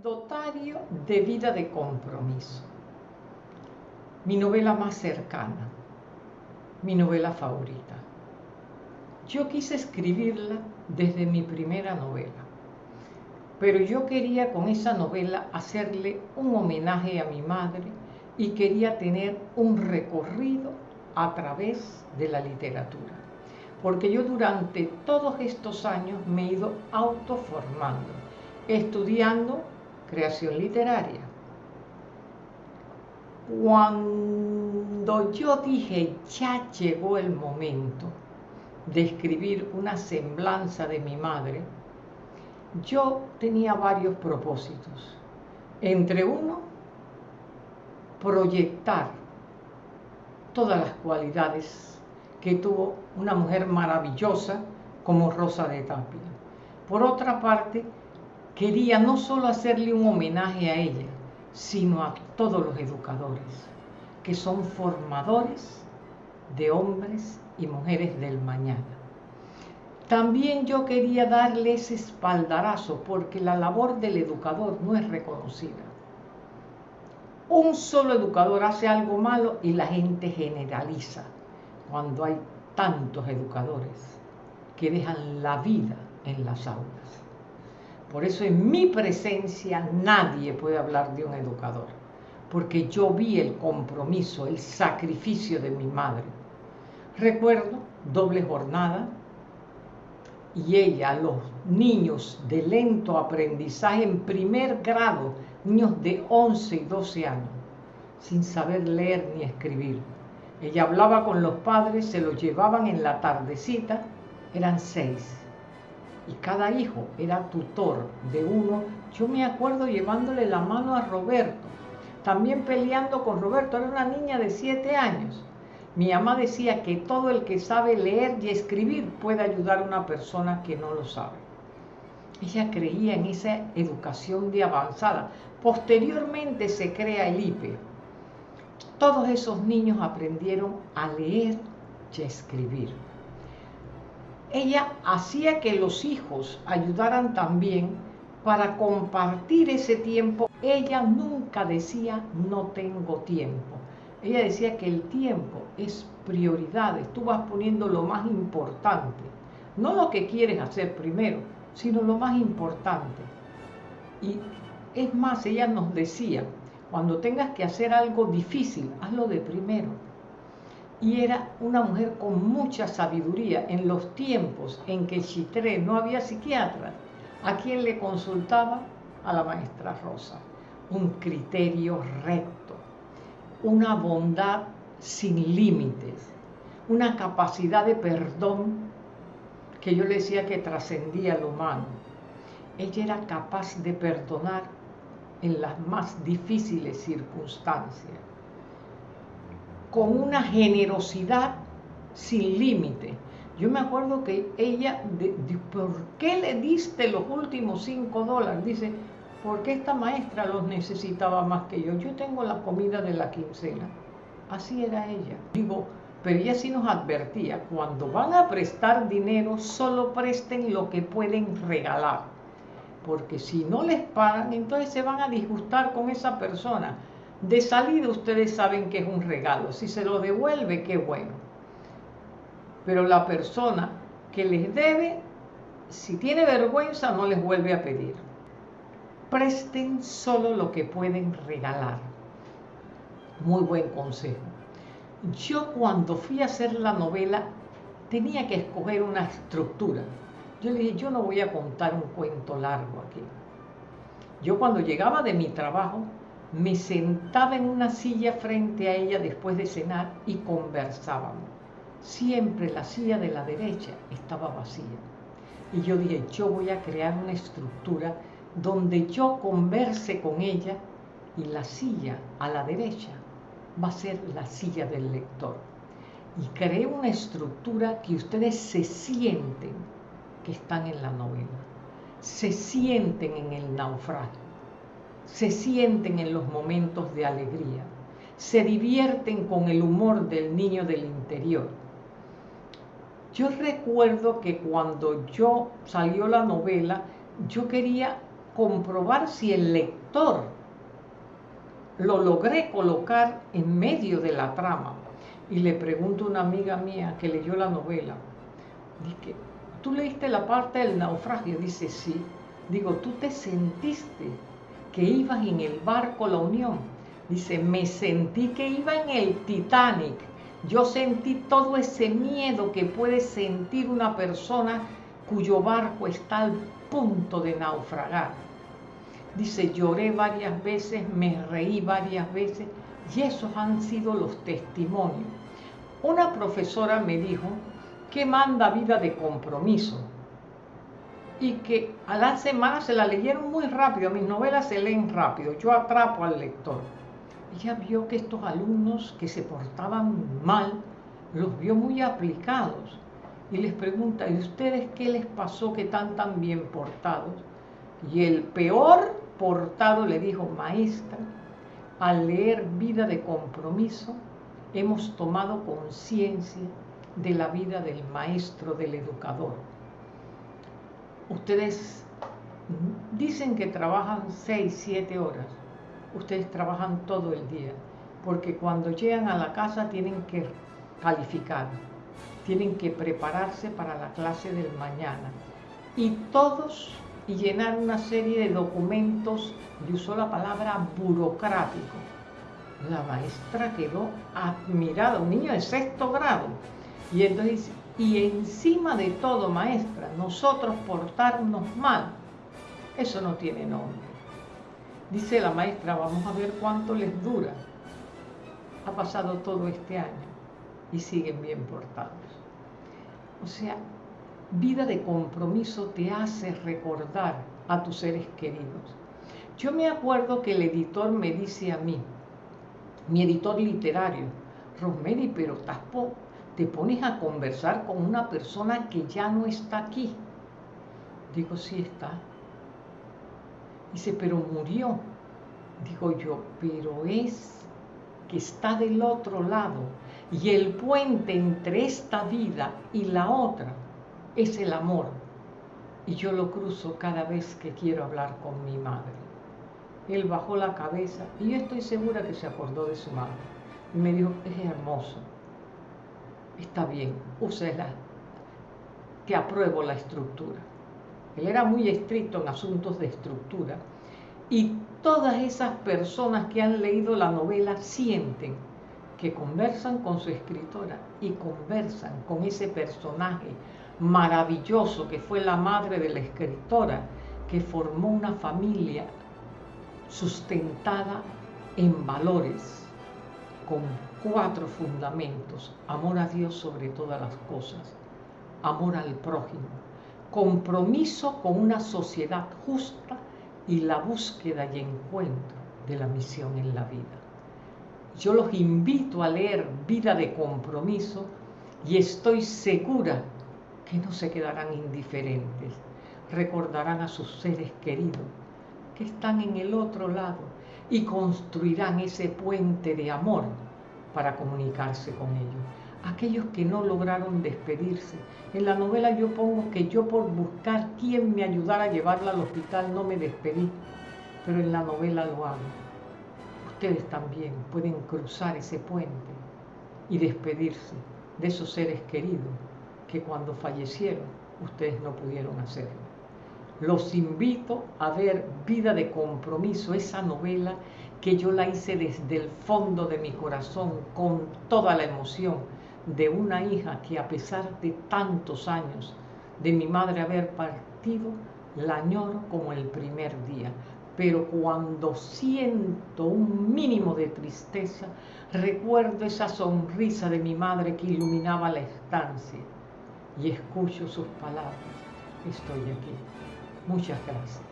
Anecdotario de vida de compromiso. Mi novela más cercana, mi novela favorita. Yo quise escribirla desde mi primera novela, pero yo quería con esa novela hacerle un homenaje a mi madre y quería tener un recorrido a través de la literatura, porque yo durante todos estos años me he ido autoformando, estudiando creación literaria. Cuando yo dije, ya llegó el momento de escribir una semblanza de mi madre, yo tenía varios propósitos. Entre uno, proyectar todas las cualidades que tuvo una mujer maravillosa como Rosa de Tapia. Por otra parte, quería no solo hacerle un homenaje a ella, sino a todos los educadores, que son formadores de hombres y mujeres del mañana. También yo quería darle ese espaldarazo porque la labor del educador no es reconocida. Un solo educador hace algo malo y la gente generaliza cuando hay tantos educadores que dejan la vida en las aulas. Por eso en mi presencia nadie puede hablar de un educador, porque yo vi el compromiso, el sacrificio de mi madre. Recuerdo doble jornada y ella, los niños de lento aprendizaje en primer grado, niños de 11 y 12 años, sin saber leer ni escribir. Ella hablaba con los padres, se los llevaban en la tardecita, eran seis y cada hijo era tutor de uno. Yo me acuerdo llevándole la mano a Roberto, también peleando con Roberto, era una niña de siete años. Mi mamá decía que todo el que sabe leer y escribir puede ayudar a una persona que no lo sabe. Ella creía en esa educación de avanzada. Posteriormente se crea el IPE. Todos esos niños aprendieron a leer y a escribir ella hacía que los hijos ayudaran también para compartir ese tiempo. Ella nunca decía no tengo tiempo. Ella decía que el tiempo es prioridad. Tú vas poniendo lo más importante. No lo que quieres hacer primero, sino lo más importante. Y es más, ella nos decía, cuando tengas que hacer algo difícil, hazlo de primero y era una mujer con mucha sabiduría en los tiempos en que Chitré no había psiquiatra. ¿A quien le consultaba? A la maestra Rosa. Un criterio recto, una bondad sin límites, una capacidad de perdón que yo le decía que trascendía lo humano. Ella era capaz de perdonar en las más difíciles circunstancias con una generosidad sin límite. Yo me acuerdo que ella, ¿por qué le diste los últimos cinco dólares? Dice, porque esta maestra los necesitaba más que yo. Yo tengo la comida de la quincena. Así era ella. Digo, pero ella sí nos advertía, cuando van a prestar dinero, solo presten lo que pueden regalar. Porque si no les pagan, entonces se van a disgustar con esa persona de salida ustedes saben que es un regalo. Si se lo devuelve, qué bueno. Pero la persona que les debe, si tiene vergüenza, no les vuelve a pedir. Presten solo lo que pueden regalar. Muy buen consejo. Yo cuando fui a hacer la novela tenía que escoger una estructura. Yo le dije, yo no voy a contar un cuento largo aquí. Yo cuando llegaba de mi trabajo me sentaba en una silla frente a ella después de cenar y conversábamos. Siempre la silla de la derecha estaba vacía. Y yo dije, yo voy a crear una estructura donde yo converse con ella y la silla a la derecha va a ser la silla del lector. Y creé una estructura que ustedes se sienten que están en la novela, se sienten en el naufragio se sienten en los momentos de alegría, se divierten con el humor del niño del interior. Yo recuerdo que cuando yo salió la novela, yo quería comprobar si el lector lo logré colocar en medio de la trama. Y le pregunto a una amiga mía que leyó la novela, dije, ¿tú leíste la parte del naufragio? Dice, sí. Digo, ¿tú te sentiste que ibas en el barco La Unión? Dice, me sentí que iba en el Titanic. Yo sentí todo ese miedo que puede sentir una persona cuyo barco está al punto de naufragar. Dice, lloré varias veces, me reí varias veces y esos han sido los testimonios. Una profesora me dijo que manda vida de compromiso y que a la semana se la leyeron muy rápido, mis novelas se leen rápido, yo atrapo al lector. Ella vio que estos alumnos que se portaban mal, los vio muy aplicados y les pregunta, ¿y ustedes qué les pasó que están tan bien portados? Y el peor portado le dijo, maestra, al leer Vida de Compromiso, hemos tomado conciencia de la vida del maestro, del educador. Ustedes dicen que trabajan 6, 7 horas. Ustedes trabajan todo el día, porque cuando llegan a la casa tienen que calificar, tienen que prepararse para la clase del mañana. Y todos y llenar una serie de documentos, y usó la palabra burocrático. La maestra quedó admirada, un niño de sexto grado. Y entonces, y encima de todo, maestra, nosotros portarnos mal, eso no tiene nombre. Dice la maestra, vamos a ver cuánto les dura. Ha pasado todo este año y siguen bien portados. O sea, vida de compromiso te hace recordar a tus seres queridos. Yo me acuerdo que el editor me dice a mí, mi editor literario, Rosemary, pero te pones a conversar con una persona que ya no está aquí. Digo, sí está. Dice, pero murió. Digo yo, pero es que está del otro lado. Y el puente entre esta vida y la otra es el amor. Y yo lo cruzo cada vez que quiero hablar con mi madre. Él bajó la cabeza y yo estoy segura que se acordó de su madre. Y me dijo, es hermoso. Está bien, úsela. Que apruebo la estructura. Él era muy estricto en asuntos de estructura. Y todas esas personas que han leído la novela sienten que conversan con su escritora y conversan con ese personaje maravilloso que fue la madre de la escritora, que formó una familia sustentada en valores, con cuatro fundamentos, amor a Dios sobre todas las cosas, amor al prójimo, compromiso con una sociedad justa y la búsqueda y encuentro de la misión en la vida. Yo los invito a leer Vida de Compromiso y estoy segura que no se quedarán indiferentes, recordarán a sus seres queridos que están en el otro lado y construirán ese puente de amor para comunicarse con ellos. Aquellos que no lograron despedirse. En la novela yo pongo que yo por buscar quién me ayudara a llevarla al hospital no me despedí, pero en la novela lo hago. Ustedes también pueden cruzar ese puente y despedirse de esos seres queridos que cuando fallecieron ustedes no pudieron hacerlo. Los invito a ver Vida de Compromiso, esa novela que yo la hice desde el fondo de mi corazón con toda la emoción de una hija que a pesar de tantos años de mi madre haber partido, la añoro como el primer día. Pero cuando siento un mínimo de tristeza, recuerdo esa sonrisa de mi madre que iluminaba la estancia y escucho sus palabras. Estoy aquí. Muchas gracias.